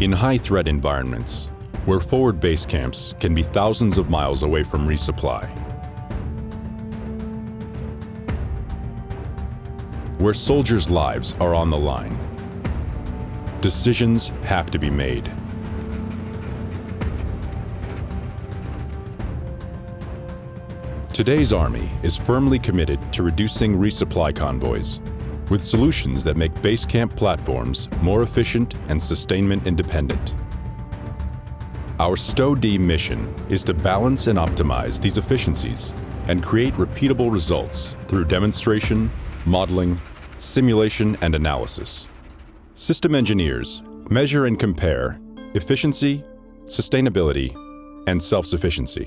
In high-threat environments, where forward base camps can be thousands of miles away from resupply, where soldiers' lives are on the line, decisions have to be made. Today's Army is firmly committed to reducing resupply convoys with solutions that make base camp platforms more efficient and sustainment independent. Our STO-D mission is to balance and optimize these efficiencies and create repeatable results through demonstration, modeling, simulation, and analysis. System engineers measure and compare efficiency, sustainability, and self-sufficiency.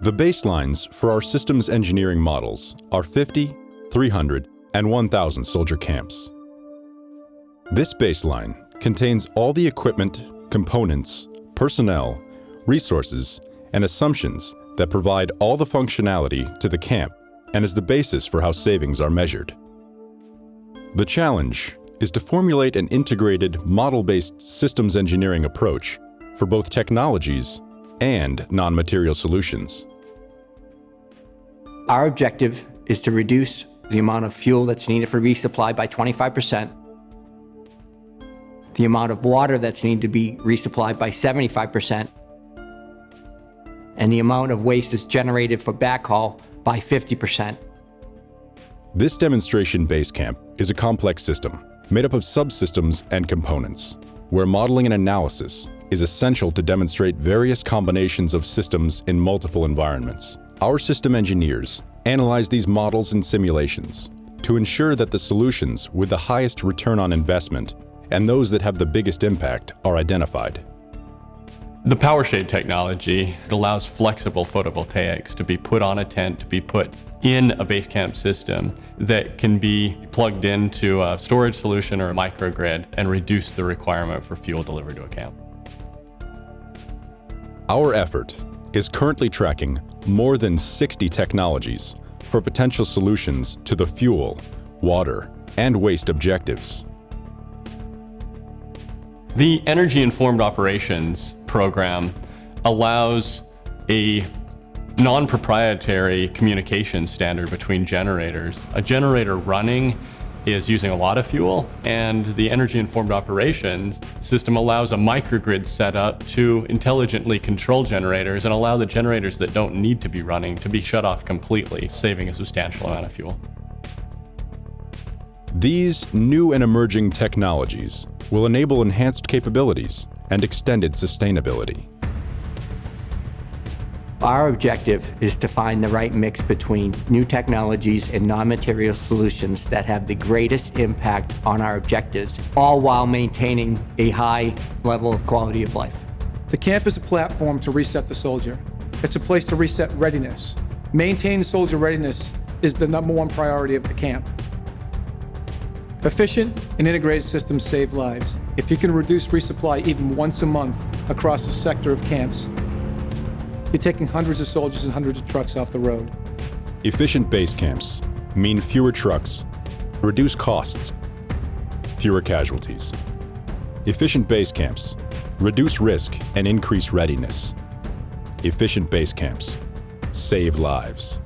The baselines for our systems engineering models are 50, 300, and 1,000 soldier camps. This baseline contains all the equipment, components, personnel, resources, and assumptions that provide all the functionality to the camp and is the basis for how savings are measured. The challenge is to formulate an integrated, model-based systems engineering approach for both technologies and non-material solutions. Our objective is to reduce the amount of fuel that's needed for resupply by 25%, the amount of water that's needed to be resupplied by 75%, and the amount of waste that's generated for backhaul by 50%. This demonstration base camp is a complex system made up of subsystems and components, where modeling and analysis is essential to demonstrate various combinations of systems in multiple environments. Our system engineers analyze these models and simulations to ensure that the solutions with the highest return on investment and those that have the biggest impact are identified. The PowerShade technology allows flexible photovoltaics to be put on a tent, to be put in a base camp system that can be plugged into a storage solution or a microgrid and reduce the requirement for fuel delivered to a camp. Our effort is currently tracking more than 60 technologies for potential solutions to the fuel, water, and waste objectives. The Energy Informed Operations program allows a non-proprietary communication standard between generators. A generator running is using a lot of fuel and the energy informed operations system allows a microgrid setup to intelligently control generators and allow the generators that don't need to be running to be shut off completely, saving a substantial amount of fuel. These new and emerging technologies will enable enhanced capabilities and extended sustainability. Our objective is to find the right mix between new technologies and non-material solutions that have the greatest impact on our objectives, all while maintaining a high level of quality of life. The camp is a platform to reset the soldier. It's a place to reset readiness. Maintaining soldier readiness is the number one priority of the camp. Efficient and integrated systems save lives. If you can reduce resupply even once a month across a sector of camps, you're taking hundreds of soldiers and hundreds of trucks off the road. Efficient base camps mean fewer trucks, reduce costs, fewer casualties. Efficient base camps reduce risk and increase readiness. Efficient base camps save lives.